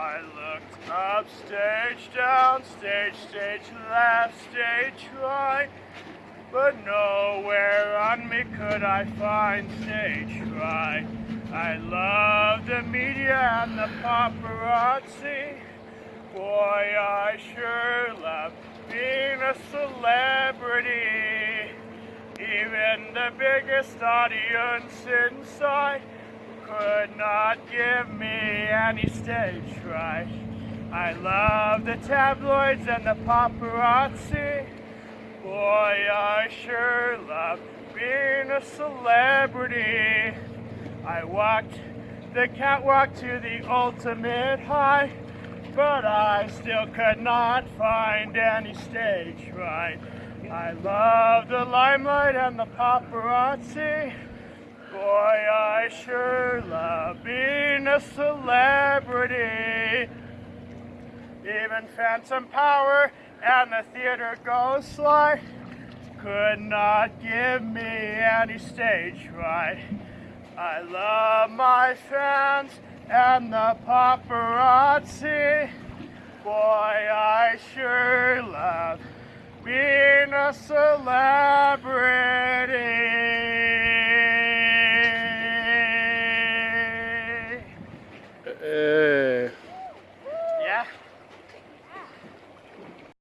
I looked up, stage down, stage, stage left, stage right, but nowhere on me could I find stage right. I love the media and the paparazzi. Boy, I sure love being a celebrity. Even the biggest audience inside could not give me any stage fright. I love the tabloids and the paparazzi. Boy, I sure love being a celebrity. I walked the catwalk to the ultimate high, but I still could not find any stage right. I love the limelight and the paparazzi. Boy, sure love being a celebrity. Even Phantom Power and the theater ghost light could not give me any stage right. I love my fans and the paparazzi. Boy, I sure love being a celebrity. Uh, yeah.